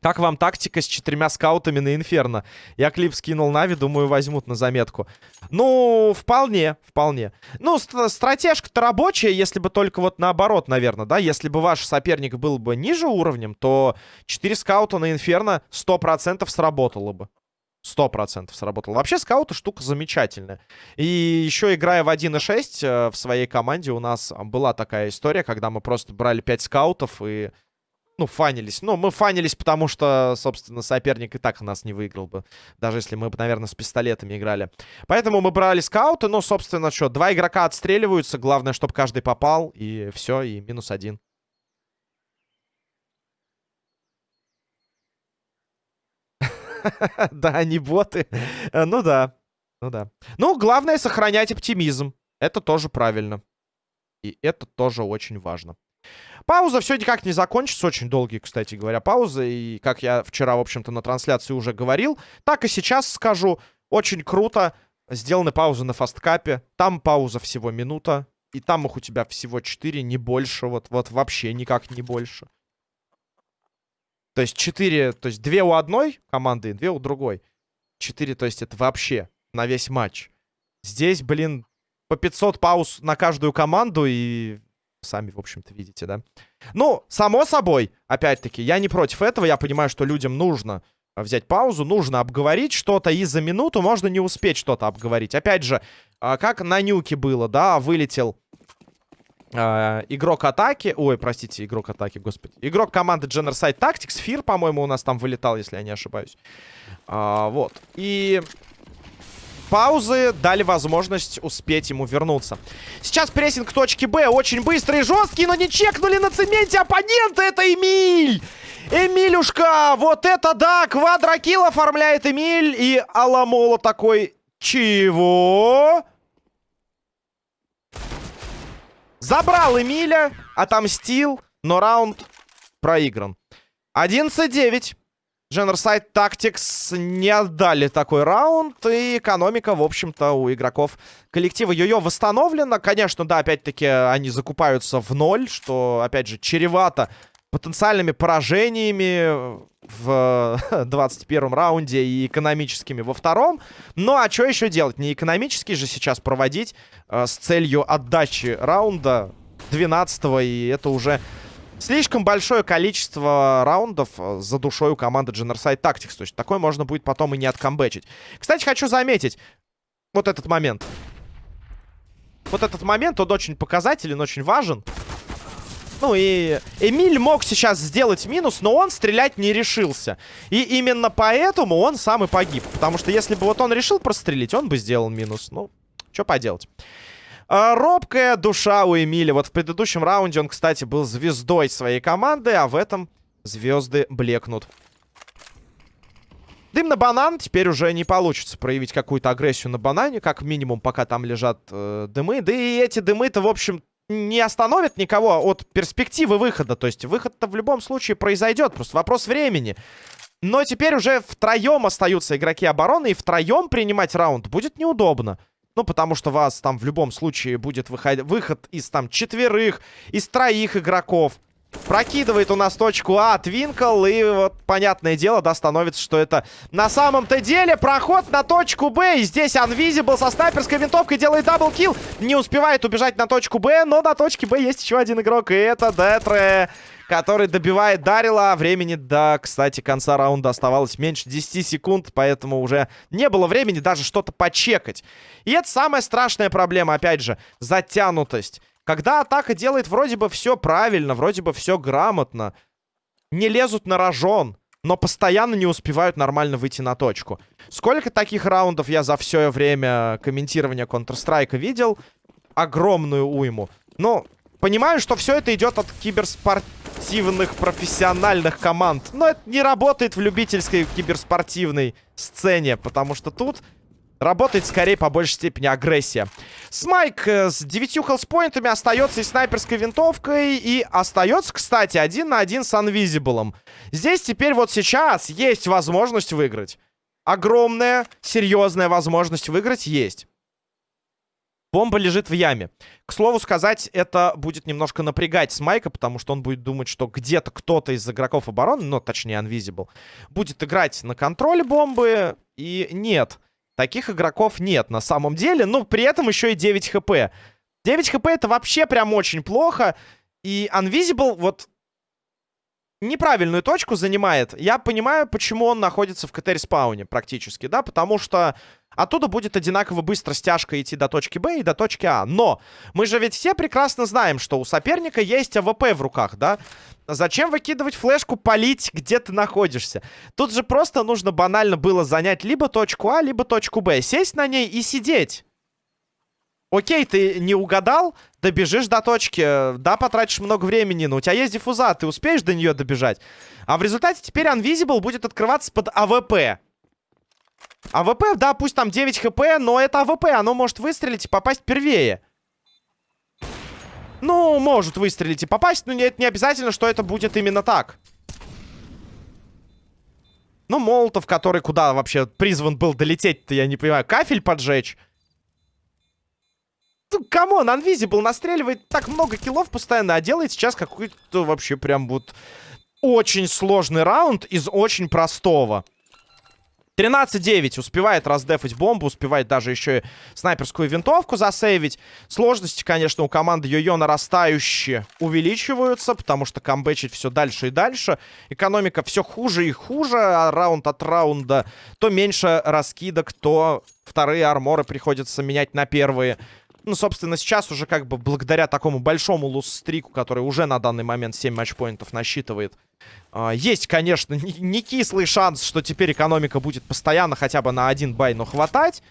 Как вам тактика с четырьмя скаутами на Инферно? Я клип скинул Нави, думаю, возьмут на заметку. Ну, вполне, вполне. Ну, стратежка-то рабочая, если бы только вот наоборот, наверное, да? Если бы ваш соперник был бы ниже уровнем, то 4 скаута на Инферно 100% сработало бы. Сто процентов сработало. Вообще, скауты штука замечательная. И еще играя в 1.6 э, в своей команде, у нас была такая история, когда мы просто брали 5 скаутов и ну, фанились. Ну, мы фанились, потому что, собственно, соперник и так нас не выиграл бы. Даже если мы бы, наверное, с пистолетами играли. Поэтому мы брали скауты. Ну, собственно, что, два игрока отстреливаются. Главное, чтобы каждый попал. И все, и минус один. Да, они боты. Э, ну да. Ну да. Ну, главное сохранять оптимизм. Это тоже правильно. И это тоже очень важно. Пауза все никак не закончится. Очень долгие, кстати говоря, паузы. И как я вчера, в общем-то, на трансляции уже говорил, так и сейчас скажу. Очень круто сделаны паузы на фасткапе. Там пауза всего минута. И там их у тебя всего 4, не больше. Вот, вот вообще никак не больше. То есть 4, то есть 2 у одной команды и 2 у другой. 4, то есть это вообще на весь матч. Здесь, блин, по 500 пауз на каждую команду и сами, в общем-то, видите, да? Ну, само собой, опять-таки, я не против этого. Я понимаю, что людям нужно взять паузу, нужно обговорить что-то, и за минуту можно не успеть что-то обговорить. Опять же, а, как на нюке было, да, вылетел э, игрок атаки, ой, простите, игрок атаки, господи, игрок команды Generside Tactics, Фир, по-моему, у нас там вылетал, если я не ошибаюсь. А, вот, и паузы дали возможность успеть ему вернуться. Сейчас прессинг точки Б очень быстрый и жесткий, но не чекнули на цементе оппонента, это Эмиль! Эмилюшка, вот это да, квадрокилл оформляет Эмиль. И Аламола такой, чего? Забрал Эмиля, отомстил, но раунд проигран. 11-9. Generside Tactics не отдали такой раунд, и экономика, в общем-то, у игроков коллектива Йо-Йо восстановлена. Конечно, да, опять-таки, они закупаются в ноль, что, опять же, чревато потенциальными поражениями в 21 раунде и экономическими во втором. Ну, а что еще делать? Не экономически же сейчас проводить э, с целью отдачи раунда 12 и это уже слишком большое количество раундов э, за душой у команды Generside Tactics. То есть такое можно будет потом и не откомбечить. Кстати, хочу заметить вот этот момент. Вот этот момент, он очень показателен, очень важен. Ну и Эмиль мог сейчас сделать минус, но он стрелять не решился. И именно поэтому он сам и погиб. Потому что если бы вот он решил прострелить, он бы сделал минус. Ну, что поделать. А, робкая душа у Эмиля. Вот в предыдущем раунде он, кстати, был звездой своей команды, а в этом звезды блекнут. Дым на банан. Теперь уже не получится проявить какую-то агрессию на банане. Как минимум, пока там лежат э, дымы. Да и эти дымы-то, в общем, не остановит никого от перспективы выхода. То есть выход-то в любом случае произойдет. Просто вопрос времени. Но теперь уже втроем остаются игроки обороны. И втроем принимать раунд будет неудобно. Ну, потому что вас там в любом случае будет выход, выход из там четверых, из троих игроков. Прокидывает у нас точку А Твинкл. И вот, понятное дело, да, становится, что это на самом-то деле проход на точку Б. И здесь Unvisible со снайперской винтовкой делает double kill. Не успевает убежать на точку Б, но на точке Б есть еще один игрок. И это Детре, который добивает Дарила. Времени до, кстати, конца раунда оставалось меньше 10 секунд. Поэтому уже не было времени даже что-то почекать. И это самая страшная проблема, опять же, затянутость. Когда атака делает вроде бы все правильно, вроде бы все грамотно, не лезут на рожон, но постоянно не успевают нормально выйти на точку. Сколько таких раундов я за все время комментирования Counter-Strike видел? Огромную уйму. Ну, понимаю, что все это идет от киберспортивных профессиональных команд. Но это не работает в любительской киберспортивной сцене, потому что тут Работает скорее по большей степени агрессия. Смайк э, с 9 хелспоинтами остается и снайперской винтовкой. И остается, кстати, один на один с Unvisible. Здесь теперь вот сейчас есть возможность выиграть. Огромная, серьезная возможность выиграть есть. Бомба лежит в яме. К слову сказать, это будет немножко напрягать Смайка, потому что он будет думать, что где-то кто-то из игроков обороны, ну, точнее, Unvisible, будет играть на контроле бомбы. И нет. Таких игроков нет на самом деле. Но при этом еще и 9 хп. 9 хп это вообще прям очень плохо. И Unvisible вот неправильную точку занимает. Я понимаю, почему он находится в КТ-респауне практически, да, потому что оттуда будет одинаково быстро стяжка идти до точки Б и до точки А. Но мы же ведь все прекрасно знаем, что у соперника есть АВП в руках, да. Зачем выкидывать флешку, полить, где ты находишься? Тут же просто нужно банально было занять либо точку А, либо точку Б. Сесть на ней и сидеть. Окей, ты не угадал, добежишь до точки, да, потратишь много времени, но у тебя есть диффуза, ты успеешь до нее добежать. А в результате теперь Unvisible будет открываться под АВП. АВП, да, пусть там 9 хп, но это АВП, оно может выстрелить и попасть первее. Ну, может выстрелить и попасть, но это не обязательно, что это будет именно так. Ну, Молотов, который куда вообще призван был долететь-то, я не понимаю. Кафель поджечь? Ну, come on, Unvisible настреливает так много киллов постоянно, а делает сейчас какой-то вообще прям вот очень сложный раунд из очень простого. 13-9. Успевает раздефать бомбу, успевает даже еще и снайперскую винтовку засейвить. Сложности, конечно, у команды Йо-Йо нарастающие увеличиваются, потому что камбэчить все дальше и дальше. Экономика все хуже и хуже, а раунд от раунда то меньше раскидок, то вторые арморы приходится менять на первые. Ну, собственно, сейчас уже как бы благодаря такому большому лус-стрику, который уже на данный момент 7 матчпоинтов насчитывает, э, есть, конечно, не кислый шанс, что теперь экономика будет постоянно хотя бы на один бай, но хватать.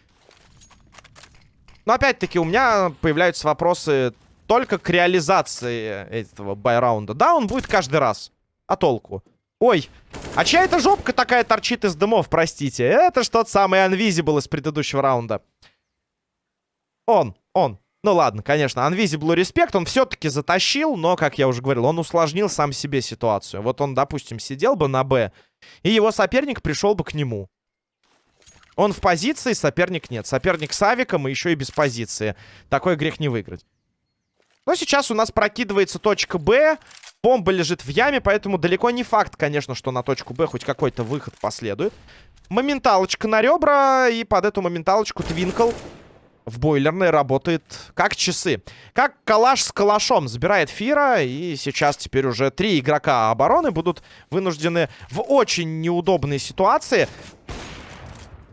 Но опять-таки у меня появляются вопросы только к реализации этого бай-раунда. Да, он будет каждый раз. А толку? Ой, а чья это жопка такая торчит из дымов, простите? Это что тот самый Unvisible из предыдущего раунда. Он, он. Ну ладно, конечно, Unvisible Respect он все-таки затащил, но, как я уже говорил, он усложнил сам себе ситуацию. Вот он, допустим, сидел бы на Б, и его соперник пришел бы к нему. Он в позиции, соперник нет. Соперник с авиком и еще и без позиции. Такой грех не выиграть. Но сейчас у нас прокидывается точка Б. Бомба лежит в яме, поэтому далеко не факт, конечно, что на точку Б хоть какой-то выход последует. Моменталочка на ребра, и под эту моменталочку Твинкл в бойлерной работает как часы. Как калаш с калашом забирает Фира. И сейчас теперь уже три игрока обороны будут вынуждены в очень неудобной ситуации.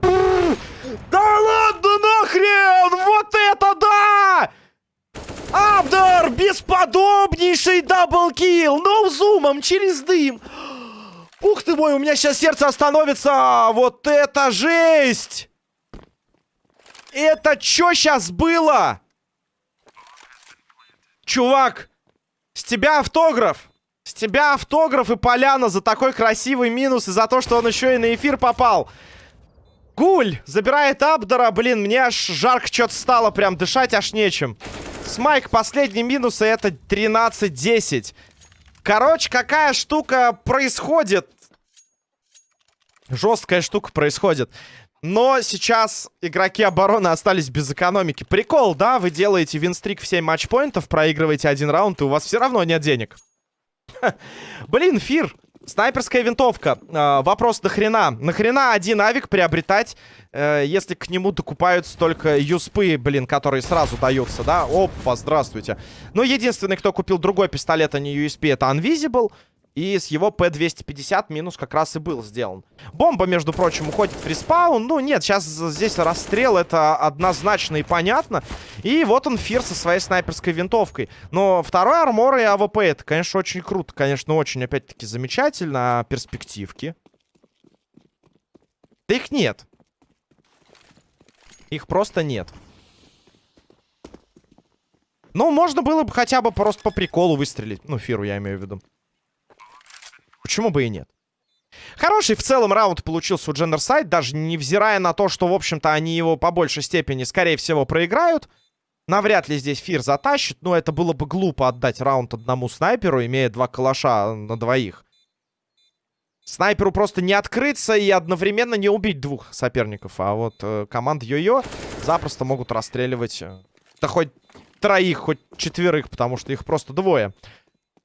Да ладно нахрен! Вот это да! Абдар! Бесподобнейший даблкил! Ноузумом через дым! Ух ты мой, у меня сейчас сердце остановится! Вот это жесть! Это что сейчас было? Чувак, с тебя автограф. С тебя автограф и поляна за такой красивый минус и за то, что он еще и на эфир попал. Гуль забирает Абдора. Блин, мне аж жарко что-то стало. Прям дышать аж нечем. Смайк, последний минус, и это 13-10. Короче, какая штука происходит? Жесткая штука происходит. Но сейчас игроки обороны остались без экономики. Прикол, да? Вы делаете винстрик в 7 матчпоинтов, проигрываете один раунд, и у вас все равно нет денег. Блин, Фир. Снайперская винтовка. Э, вопрос, нахрена? Нахрена один авик приобретать, э, если к нему докупаются только юспы, блин, которые сразу даются, да? Опа, здравствуйте. Ну, единственный, кто купил другой пистолет, а не USP, это Unvisible. И с его П-250 минус как раз и был сделан. Бомба, между прочим, уходит в респаун. Ну, нет, сейчас здесь расстрел, это однозначно и понятно. И вот он, Фир со своей снайперской винтовкой. Но второй armor и АВП, это, конечно, очень круто. Конечно, очень, опять-таки, замечательно. А перспективки? Да их нет. Их просто нет. Ну, можно было бы хотя бы просто по приколу выстрелить. Ну, Фиру я имею в виду. Почему бы и нет? Хороший в целом раунд получился у Дженнерсайд, даже невзирая на то, что, в общем-то, они его по большей степени, скорее всего, проиграют. Навряд ли здесь Фир затащит, но это было бы глупо отдать раунд одному снайперу, имея два калаша на двоих. Снайперу просто не открыться и одновременно не убить двух соперников. А вот э, команда Йо-Йо запросто могут расстреливать... Э, да хоть троих, хоть четверых, потому что их просто двое.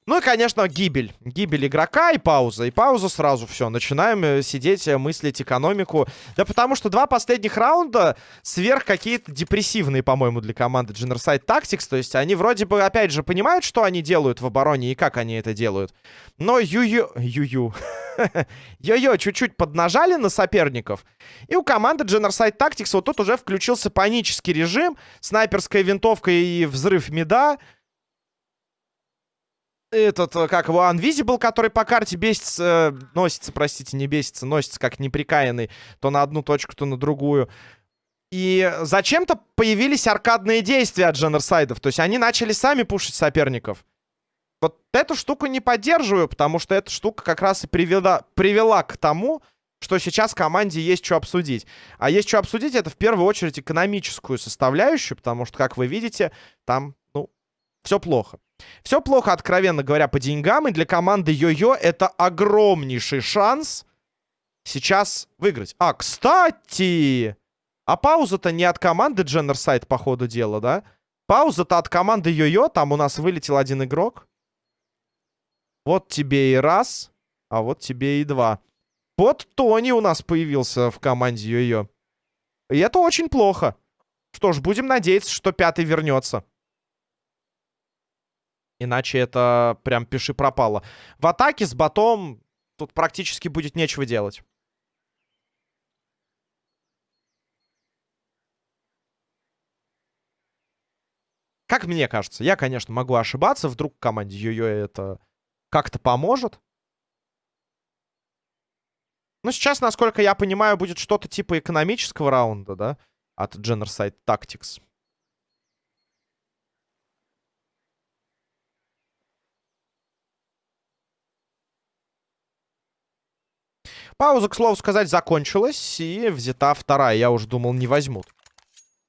Ну и, конечно, гибель. Гибель игрока и пауза. И пауза сразу все. Начинаем э, сидеть, э, мыслить экономику. Да потому что два последних раунда сверх какие-то депрессивные, по-моему, для команды Generside Tactics. То есть они вроде бы, опять же, понимают, что они делают в обороне и как они это делают. Но ю-ю... Ю-ю... Йо-йо, чуть-чуть поднажали на соперников. И у команды Generside Tactics вот тут уже включился панический режим. Снайперская винтовка и взрыв меда этот, э, как его, Unvisible, который по карте бесится, э, носится, простите, не бесится, носится как неприкаянный, то на одну точку, то на другую. И зачем-то появились аркадные действия от дженерсайдов, то есть они начали сами пушить соперников. Вот эту штуку не поддерживаю, потому что эта штука как раз и привела, привела к тому, что сейчас команде есть что обсудить. А есть что обсудить, это в первую очередь экономическую составляющую, потому что, как вы видите, там, ну, все плохо. Все плохо, откровенно говоря, по деньгам. И для команды Йо-Йо это огромнейший шанс сейчас выиграть. А, кстати! А пауза-то не от команды Дженнерсайд, по ходу дела, да? Пауза-то от команды Йо-Йо. Там у нас вылетел один игрок. Вот тебе и раз, а вот тебе и два. Вот Тони у нас появился в команде Йо-Йо. И это очень плохо. Что ж, будем надеяться, что пятый вернется. Иначе это прям пиши пропало. В атаке с ботом тут практически будет нечего делать. Как мне кажется, я, конечно, могу ошибаться. Вдруг команде Йо-Йо это как-то поможет. Ну, сейчас, насколько я понимаю, будет что-то типа экономического раунда, да? От Generside Tactics. Пауза, к слову сказать, закончилась, и взята вторая. Я уже думал, не возьмут.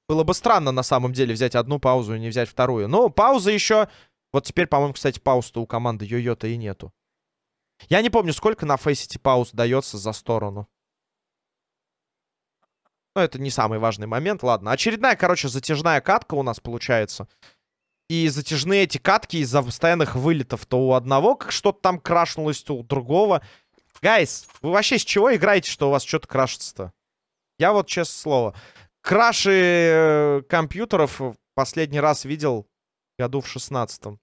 Было бы странно, на самом деле, взять одну паузу и не взять вторую. Но пауза еще... Вот теперь, по-моему, кстати, пауз-то у команды Йо-Йо-то и нету. Я не помню, сколько на фейсите пауз дается за сторону. Но это не самый важный момент. Ладно, очередная, короче, затяжная катка у нас получается. И затяжные эти катки из-за постоянных вылетов. То у одного как что-то там крашнулось, то у другого. Гайс, вы вообще с чего играете, что у вас что-то крашится-то? Я вот, честное слово, краши э, компьютеров последний раз видел году в шестнадцатом.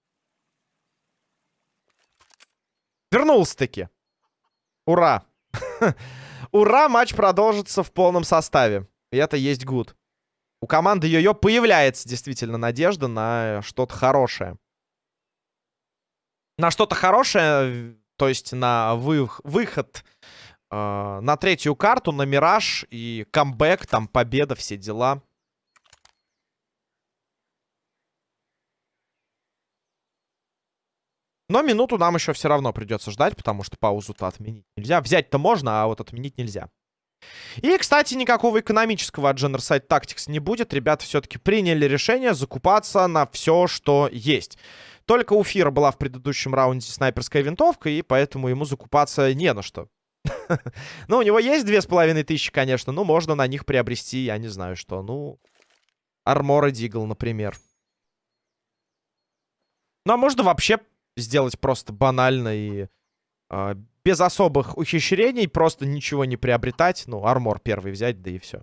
Вернулся-таки. Ура. Ура, матч продолжится в полном составе. И это есть гуд. У команды Йо-Йо появляется действительно надежда на что-то хорошее. На что-то хорошее то есть на вы, выход э, на третью карту, на Мираж и камбэк, там победа, все дела. Но минуту нам еще все равно придется ждать, потому что паузу-то отменить нельзя. Взять-то можно, а вот отменить нельзя. И, кстати, никакого экономического от Generside Tactics не будет. Ребята все-таки приняли решение закупаться на все, что есть. Только у Фира была в предыдущем раунде снайперская винтовка, и поэтому ему закупаться не на что. Ну, у него есть две с половиной тысячи, конечно, но можно на них приобрести, я не знаю что. Ну, Армора Дигл, например. Ну, а можно вообще сделать просто банально и э, без особых ухищрений, просто ничего не приобретать. Ну, армор первый взять, да и все.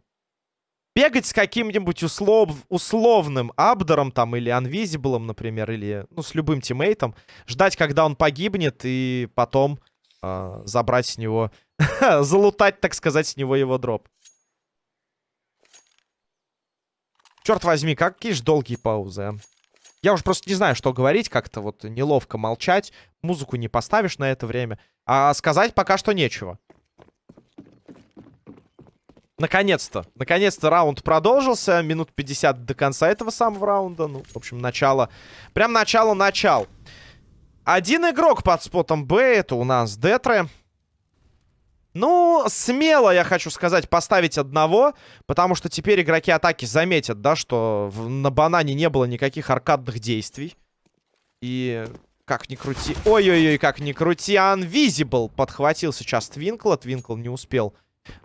Бегать с каким-нибудь услов... условным Абдером там или Анвизиблом, например, или ну, с любым тиммейтом. Ждать, когда он погибнет, и потом э, забрать с него... залутать, так сказать, с него его дроп. Черт возьми, какие же долгие паузы, а. Я уже просто не знаю, что говорить, как-то вот неловко молчать. Музыку не поставишь на это время. А сказать пока что нечего. Наконец-то. Наконец-то раунд продолжился. Минут 50 до конца этого самого раунда. Ну, в общем, начало. Прям начало-начал. Один игрок под спотом Б. Это у нас Детре. Ну, смело, я хочу сказать, поставить одного, потому что теперь игроки атаки заметят, да, что в, на банане не было никаких аркадных действий. И как ни крути... Ой-ой-ой, как ни крути, Unvisible подхватил сейчас Твинкла. Твинкл не успел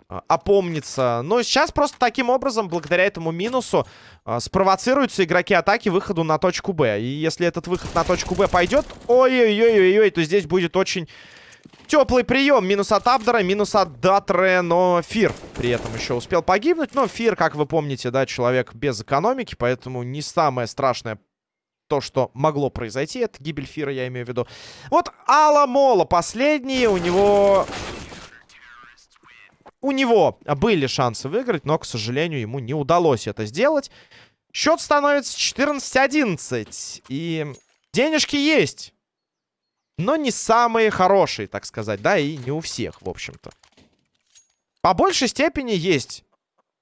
а, опомниться. Но сейчас просто таким образом, благодаря этому минусу, а, спровоцируются игроки атаки выходу на точку Б. И если этот выход на точку Б пойдет, ой-ой-ой-ой, то здесь будет очень теплый прием. Минус от Абдера, минус от Датре, но Фир при этом еще успел погибнуть. Но Фир, как вы помните, да, человек без экономики, поэтому не самое страшное то, что могло произойти. Это гибель Фира, я имею в виду. Вот Алла Мола последний, у него у него были шансы выиграть, но, к сожалению, ему не удалось это сделать. Счет становится 14-11. И денежки есть. Но не самые хорошие, так сказать, да, и не у всех, в общем-то. По большей степени есть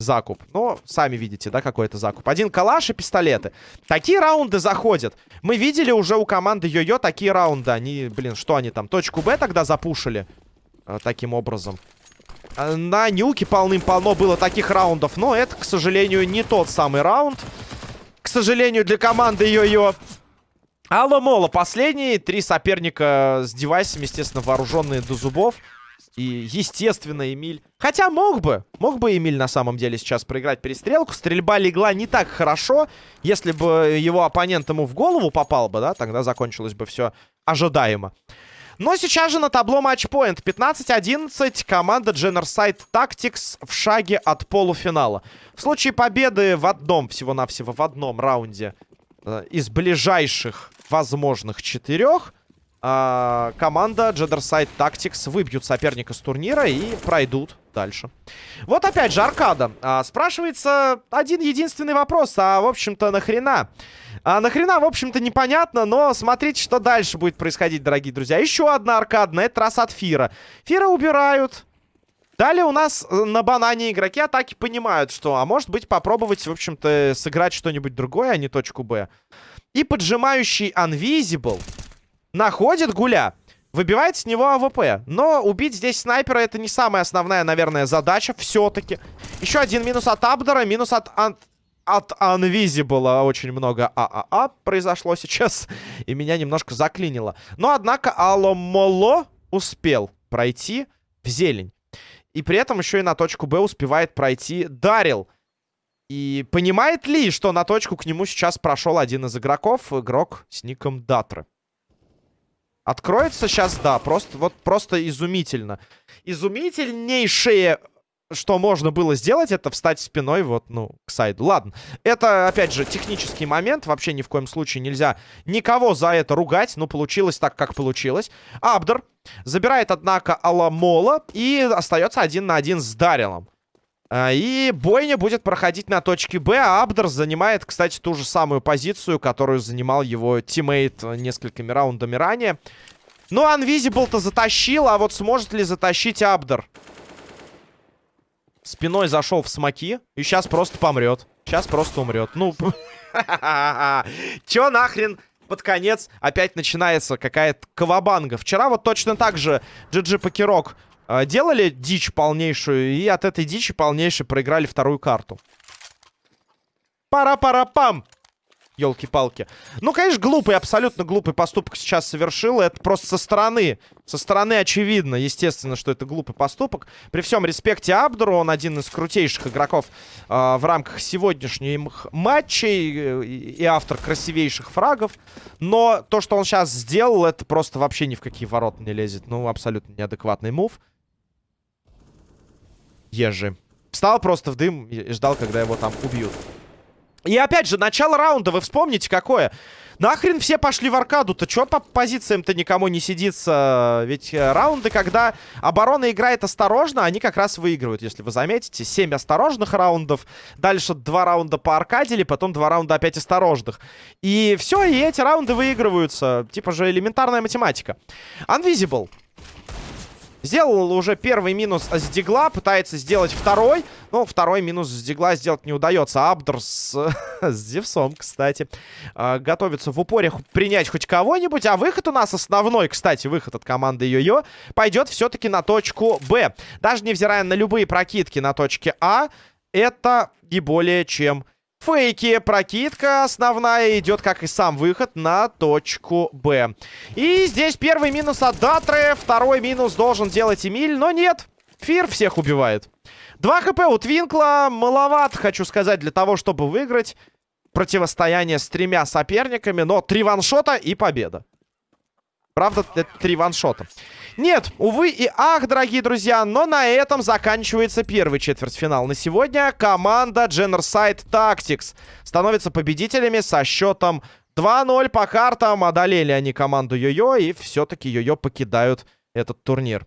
закуп. Но сами видите, да, какой это закуп. Один калаш и пистолеты. Такие раунды заходят. Мы видели уже у команды Йо-Йо такие раунды. Они, блин, что они там, точку Б тогда запушили? Э, таким образом. Э, на нюке полным-полно было таких раундов. Но это, к сожалению, не тот самый раунд. К сожалению, для команды Йо-Йо. Алло Моло последние. Три соперника с девайсами, естественно, вооруженные до зубов. И, естественно, Эмиль... Хотя мог бы. Мог бы Эмиль на самом деле сейчас проиграть перестрелку. Стрельба легла не так хорошо. Если бы его оппонент ему в голову попал бы, да, тогда закончилось бы все ожидаемо. Но сейчас же на табло матчпоинт. 15-11. Команда Generside Tactics в шаге от полуфинала. В случае победы в одном, всего-навсего в одном раунде э, из ближайших возможных четырех а, команда Джедерсайд Tactics выбьют соперника с турнира и пройдут дальше. Вот опять же, аркада. А, спрашивается один единственный вопрос. А, в общем-то, нахрена? А, нахрена, в общем-то, непонятно, но смотрите, что дальше будет происходить, дорогие друзья. Еще одна аркада, на этот раз от Фира. Фира убирают. Далее у нас э, на банане игроки атаки понимают, что, а может быть, попробовать, в общем-то, сыграть что-нибудь другое, а не точку Б. И поджимающий Unvisible находит гуля. Выбивает с него АВП. Но убить здесь снайпера это не самая основная, наверное, задача. Все-таки. Еще один минус от Абдора, минус от... От Unvisible очень много ААА произошло сейчас. И меня немножко заклинило. Но, однако, Аломоло успел пройти в зелень. И при этом еще и на точку Б успевает пройти Дарил. И понимает ли, что на точку к нему сейчас прошел один из игроков, игрок с ником Датры? Откроется сейчас, да, просто вот просто изумительно. Изумительнейшее, что можно было сделать, это встать спиной вот, ну, к сайду. Ладно, это, опять же, технический момент. Вообще ни в коем случае нельзя никого за это ругать. Ну, получилось так, как получилось. Абдер забирает, однако, Аламола и остается один на один с Дарилом. А, и бойня будет проходить на точке Б, а Абдер занимает, кстати, ту же самую позицию, которую занимал его teammate несколькими раундами ранее. Ну, Unvisible-то затащил, а вот сможет ли затащить Абдер? Спиной зашел в смоки и сейчас просто помрет. Сейчас просто умрет. Ну, чё нахрен под конец опять начинается какая-то кавабанга. Вчера вот точно так же GG Покерок делали дичь полнейшую, и от этой дичи полнейшей проиграли вторую карту. Пара-пара-пам! Елки-палки. Ну, конечно, глупый, абсолютно глупый поступок сейчас совершил. Это просто со стороны. Со стороны очевидно, естественно, что это глупый поступок. При всем респекте Абдуру, он один из крутейших игроков э, в рамках сегодняшних матчей э, и автор красивейших фрагов. Но то, что он сейчас сделал, это просто вообще ни в какие ворота не лезет. Ну, абсолютно неадекватный мув. Ежи. Встал просто в дым и ждал, когда его там убьют. И опять же, начало раунда, вы вспомните, какое? Нахрен все пошли в аркаду-то? Чё по позициям-то никому не сидится? Ведь э, раунды, когда оборона играет осторожно, они как раз выигрывают, если вы заметите. 7 осторожных раундов, дальше 2 раунда по аркадили, потом 2 раунда опять осторожных. И все, и эти раунды выигрываются. Типа же элементарная математика. Unvisible. Сделал уже первый минус с Дигла, пытается сделать второй. Но второй минус с Дигла сделать не удается. Абдр с, с Зевсом, кстати, э, готовится в упоре принять хоть кого-нибудь. А выход у нас основной, кстати, выход от команды Йо-Йо, пойдет все-таки на точку Б. Даже невзирая на любые прокидки на точке А, это не более чем Фейки. Прокидка основная идет, как и сам выход, на точку Б. И здесь первый минус от Датры. Второй минус должен делать Эмиль. Но нет. Фир всех убивает. 2 хп у Твинкла. Маловат, хочу сказать, для того, чтобы выиграть противостояние с тремя соперниками. Но три ваншота и победа. Правда, это три ваншота. Нет, увы и ах, дорогие друзья, но на этом заканчивается первый четвертьфинал. На сегодня команда Generside Tactics становится победителями со счетом 2-0 по картам. Одолели они команду Йо-Йо и все-таки Йо-Йо покидают этот турнир.